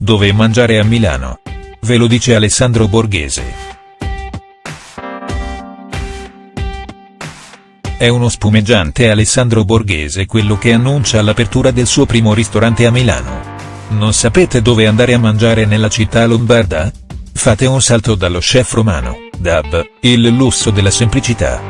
dove mangiare a Milano. Ve lo dice Alessandro Borghese. È uno spumeggiante Alessandro Borghese quello che annuncia l'apertura del suo primo ristorante a Milano. Non sapete dove andare a mangiare nella città lombarda? Fate un salto dallo chef romano, Dab, il lusso della semplicità.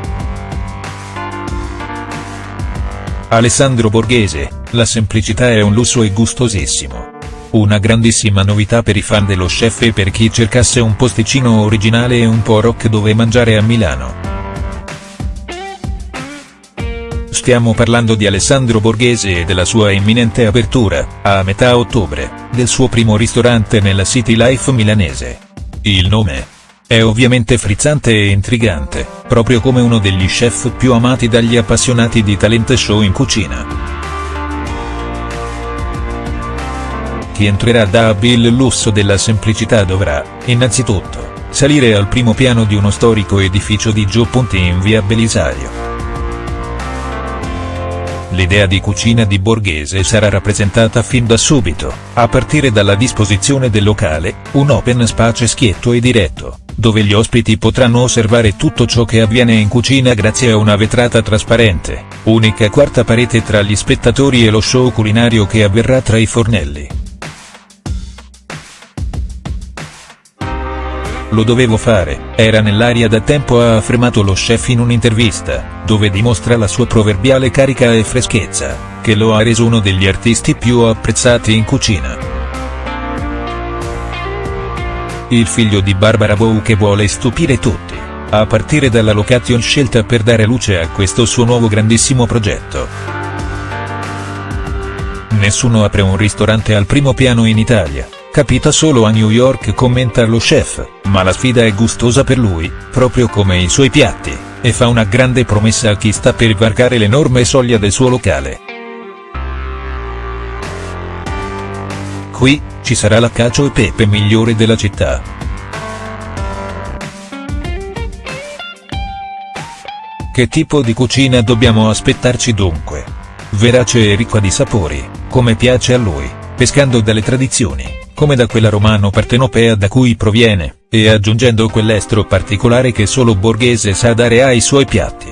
Alessandro Borghese, la semplicità è un lusso e gustosissimo. Una grandissima novità per i fan dello chef e per chi cercasse un posticino originale e un po' rock dove mangiare a Milano. Stiamo parlando di Alessandro Borghese e della sua imminente apertura, a metà ottobre, del suo primo ristorante nella City Life milanese. Il nome? È ovviamente frizzante e intrigante, proprio come uno degli chef più amati dagli appassionati di talent show in cucina. Chi entrerà da il lusso della semplicità dovrà, innanzitutto, salire al primo piano di uno storico edificio di Gio Ponti in via Belisario. L'idea di cucina di Borghese sarà rappresentata fin da subito, a partire dalla disposizione del locale, un open space schietto e diretto, dove gli ospiti potranno osservare tutto ciò che avviene in cucina grazie a una vetrata trasparente, unica quarta parete tra gli spettatori e lo show culinario che avverrà tra i fornelli. Lo dovevo fare, era nell'aria da tempo ha affermato lo chef in un'intervista, dove dimostra la sua proverbiale carica e freschezza, che lo ha reso uno degli artisti più apprezzati in cucina. Il figlio di Barbara Bow che vuole stupire tutti, a partire dalla location scelta per dare luce a questo suo nuovo grandissimo progetto. Nessuno apre un ristorante al primo piano in Italia Capita solo a New York commenta lo chef, ma la sfida è gustosa per lui, proprio come i suoi piatti, e fa una grande promessa a chi sta per varcare l'enorme soglia del suo locale. Qui, ci sarà la cacio e pepe migliore della città. Che tipo di cucina dobbiamo aspettarci dunque? Verace e ricca di sapori, come piace a lui, pescando dalle tradizioni come da quella romano-partenopea da cui proviene, e aggiungendo quell'estro particolare che solo Borghese sa dare ai suoi piatti.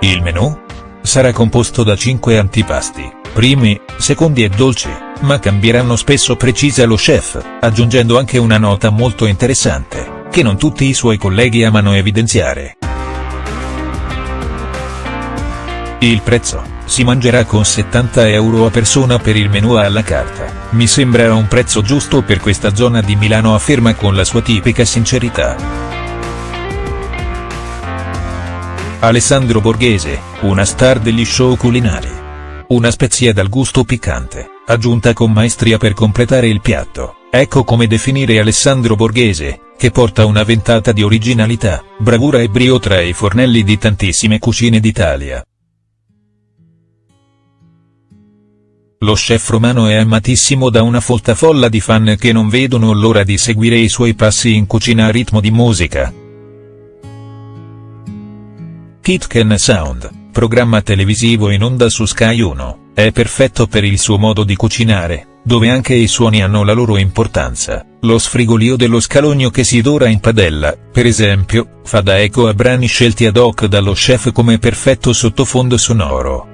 Il menù? Sarà composto da 5 antipasti, primi, secondi e dolci, ma cambieranno spesso precisa lo chef, aggiungendo anche una nota molto interessante, che non tutti i suoi colleghi amano evidenziare. Il prezzo? Si mangerà con 70 euro a persona per il menù alla carta, mi sembra un prezzo giusto per questa zona di Milano afferma con la sua tipica sincerità. Alessandro Borghese, una star degli show culinari. Una spezia dal gusto piccante, aggiunta con maestria per completare il piatto, ecco come definire Alessandro Borghese, che porta una ventata di originalità, bravura e brio tra i fornelli di tantissime cucine d'Italia. Lo chef romano è amatissimo da una folta folla di fan che non vedono l'ora di seguire i suoi passi in cucina a ritmo di musica. Kitchen Sound, programma televisivo in onda su Sky 1, è perfetto per il suo modo di cucinare, dove anche i suoni hanno la loro importanza. Lo sfrigolio dello scalogno che si dora in padella, per esempio, fa da eco a brani scelti ad hoc dallo chef come perfetto sottofondo sonoro.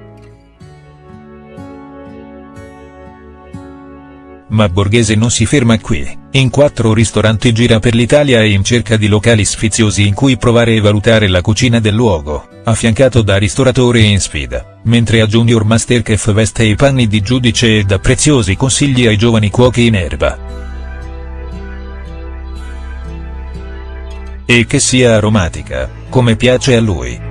Ma Borghese non si ferma qui, in quattro ristoranti gira per l'Italia e in cerca di locali sfiziosi in cui provare e valutare la cucina del luogo, affiancato da ristoratore in sfida, mentre a Junior Masterchef veste i panni di giudice e dà preziosi consigli ai giovani cuochi in erba. E che sia aromatica, come piace a lui.